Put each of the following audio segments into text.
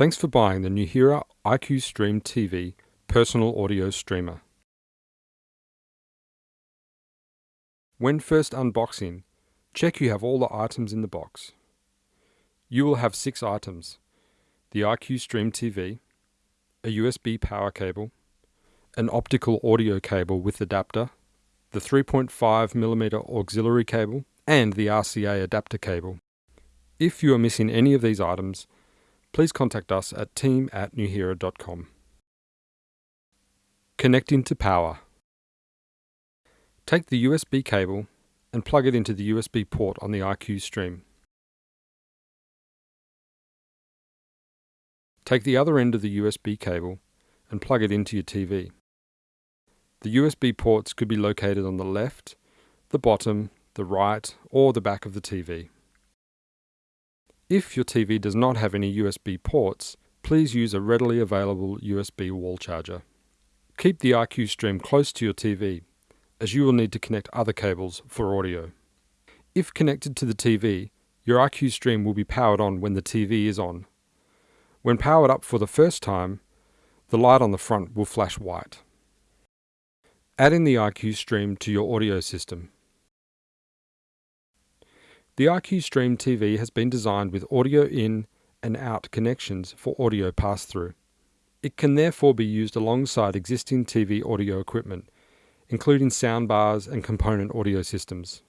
Thanks for buying the Nuheara IQ Stream TV personal audio streamer. When first unboxing, check you have all the items in the box. You will have six items, the IQ Stream TV, a USB power cable, an optical audio cable with adapter, the 3.5mm auxiliary cable, and the RCA adapter cable. If you are missing any of these items, please contact us at team at nuheara.com. Connecting to power. Take the USB cable and plug it into the USB port on the IQ stream. Take the other end of the USB cable and plug it into your TV. The USB ports could be located on the left, the bottom, the right, or the back of the TV. If your TV does not have any USB ports, please use a readily available USB wall charger. Keep the IQ stream close to your TV, as you will need to connect other cables for audio. If connected to the TV, your IQ stream will be powered on when the TV is on. When powered up for the first time, the light on the front will flash white. Adding the IQ stream to your audio system. The IQ Stream TV has been designed with audio in and out connections for audio pass-through. It can therefore be used alongside existing TV audio equipment, including soundbars and component audio systems.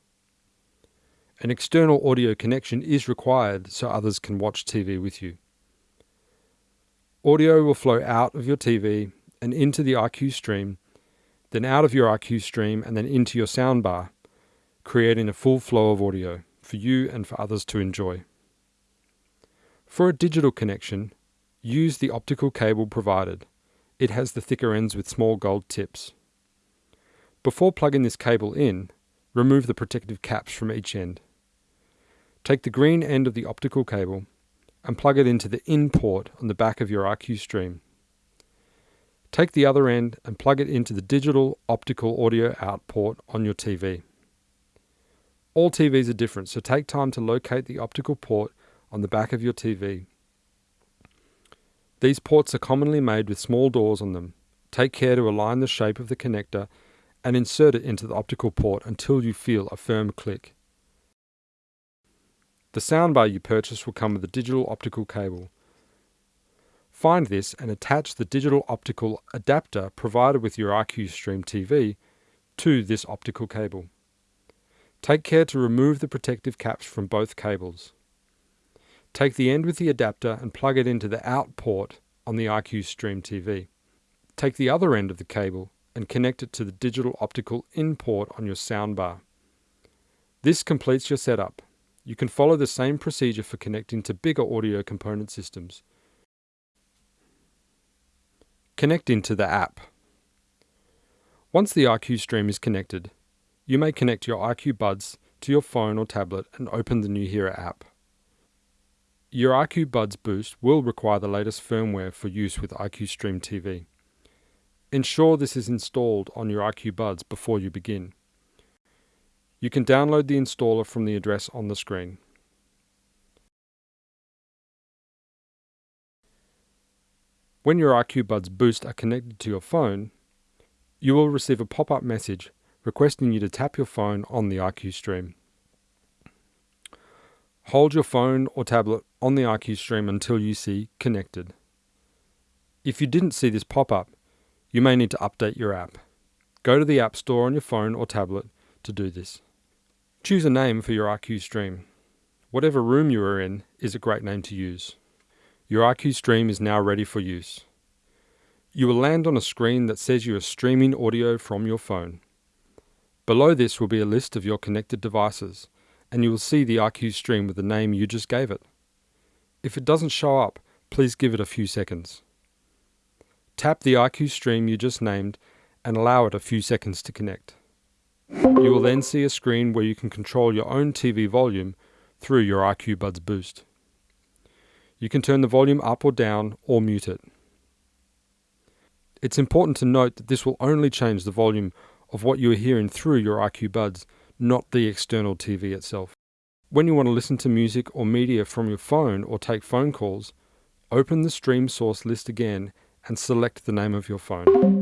An external audio connection is required so others can watch TV with you. Audio will flow out of your TV and into the IQ stream, then out of your IQ stream and then into your soundbar, creating a full flow of audio for you and for others to enjoy. For a digital connection, use the optical cable provided. It has the thicker ends with small gold tips. Before plugging this cable in, remove the protective caps from each end. Take the green end of the optical cable and plug it into the in port on the back of your IQ stream. Take the other end and plug it into the digital optical audio out port on your TV. All TVs are different, so take time to locate the optical port on the back of your TV. These ports are commonly made with small doors on them. Take care to align the shape of the connector and insert it into the optical port until you feel a firm click. The soundbar you purchase will come with a digital optical cable. Find this and attach the digital optical adapter provided with your IQ Stream TV to this optical cable. Take care to remove the protective caps from both cables. Take the end with the adapter and plug it into the out port on the IQ Stream TV. Take the other end of the cable and connect it to the digital optical in port on your soundbar. This completes your setup. You can follow the same procedure for connecting to bigger audio component systems. Connecting to the app. Once the IQ Stream is connected, you may connect your IQ Buds to your phone or tablet and open the new Nuheara app. Your IQ Buds Boost will require the latest firmware for use with IQ Stream TV. Ensure this is installed on your IQ Buds before you begin. You can download the installer from the address on the screen. When your IQ Buds Boost are connected to your phone, you will receive a pop-up message requesting you to tap your phone on the IQ stream. Hold your phone or tablet on the IQ stream until you see Connected. If you didn't see this pop up, you may need to update your app. Go to the App Store on your phone or tablet to do this. Choose a name for your IQ stream. Whatever room you are in is a great name to use. Your IQ stream is now ready for use. You will land on a screen that says you are streaming audio from your phone. Below this will be a list of your connected devices, and you will see the IQ stream with the name you just gave it. If it doesn't show up, please give it a few seconds. Tap the IQ stream you just named and allow it a few seconds to connect. You will then see a screen where you can control your own TV volume through your IQ Buds Boost. You can turn the volume up or down or mute it. It's important to note that this will only change the volume of what you are hearing through your IQ buds, not the external TV itself. When you want to listen to music or media from your phone or take phone calls, open the stream source list again and select the name of your phone.